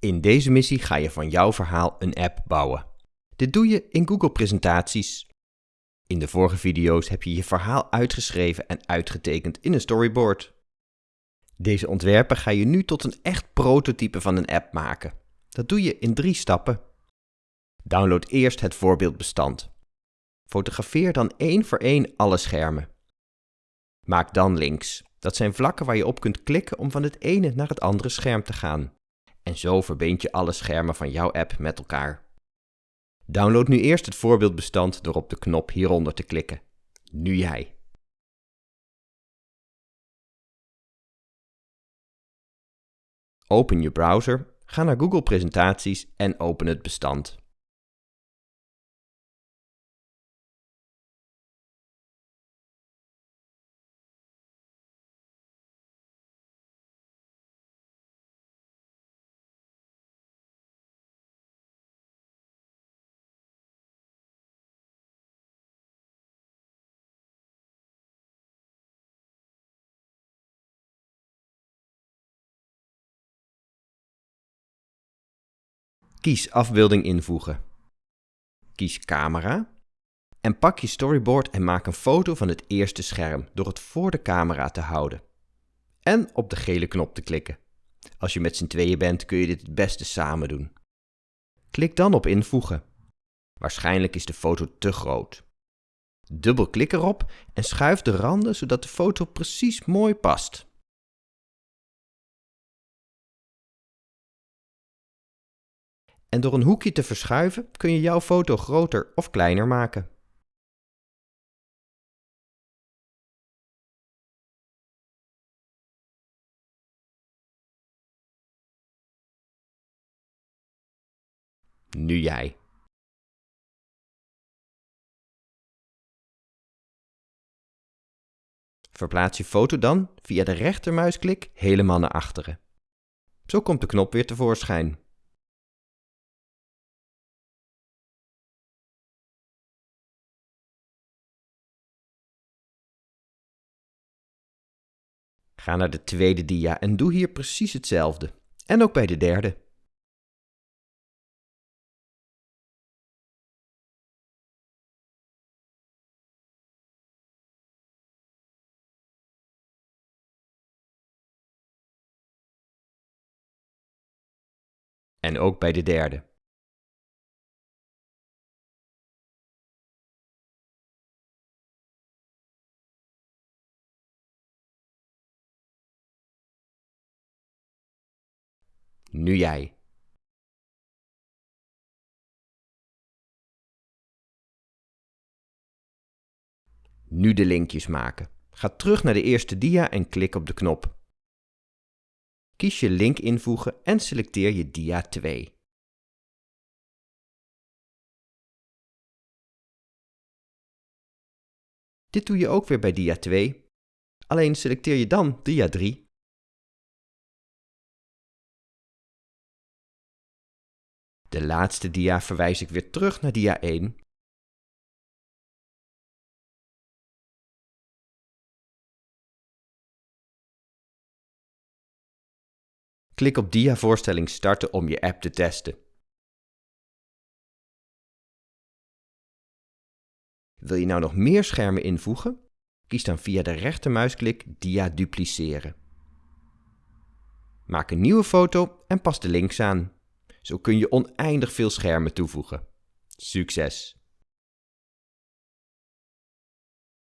In deze missie ga je van jouw verhaal een app bouwen. Dit doe je in Google Presentaties. In de vorige video's heb je je verhaal uitgeschreven en uitgetekend in een storyboard. Deze ontwerpen ga je nu tot een echt prototype van een app maken. Dat doe je in drie stappen. Download eerst het voorbeeldbestand. Fotografeer dan één voor één alle schermen. Maak dan links. Dat zijn vlakken waar je op kunt klikken om van het ene naar het andere scherm te gaan. En zo verbind je alle schermen van jouw app met elkaar. Download nu eerst het voorbeeldbestand door op de knop hieronder te klikken. Nu jij. Open je browser, ga naar Google Presentaties en open het bestand. Kies afbeelding invoegen. Kies camera. En pak je storyboard en maak een foto van het eerste scherm door het voor de camera te houden. En op de gele knop te klikken. Als je met z'n tweeën bent kun je dit het beste samen doen. Klik dan op invoegen. Waarschijnlijk is de foto te groot. Dubbelklik erop en schuif de randen zodat de foto precies mooi past. En door een hoekje te verschuiven kun je jouw foto groter of kleiner maken. Nu jij. Verplaats je foto dan via de rechtermuisklik helemaal naar achteren. Zo komt de knop weer tevoorschijn. Ga naar de tweede dia en doe hier precies hetzelfde. En ook bij de derde. En ook bij de derde. Nu jij. Nu de linkjes maken. Ga terug naar de eerste dia en klik op de knop. Kies je link invoegen en selecteer je dia 2. Dit doe je ook weer bij dia 2, alleen selecteer je dan dia 3. De laatste dia verwijs ik weer terug naar dia 1. Klik op dia voorstelling starten om je app te testen. Wil je nou nog meer schermen invoegen? Kies dan via de rechtermuisklik dia dupliceren. Maak een nieuwe foto en pas de links aan. Zo kun je oneindig veel schermen toevoegen. Succes!